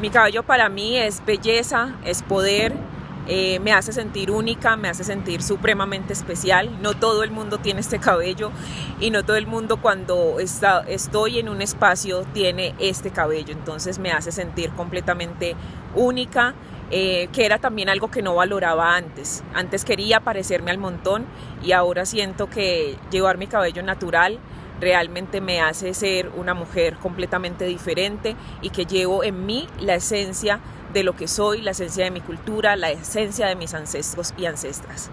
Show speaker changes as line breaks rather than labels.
Mi cabello para mí es belleza, es poder, eh, me hace sentir única, me hace sentir supremamente especial. No todo el mundo tiene este cabello y no todo el mundo cuando está, estoy en un espacio tiene este cabello. Entonces me hace sentir completamente única, eh, que era también algo que no valoraba antes. Antes quería parecerme al montón y ahora siento que llevar mi cabello natural realmente me hace ser una mujer completamente diferente y que llevo en mí la esencia de lo que soy, la esencia de mi cultura, la esencia de mis ancestros y ancestras.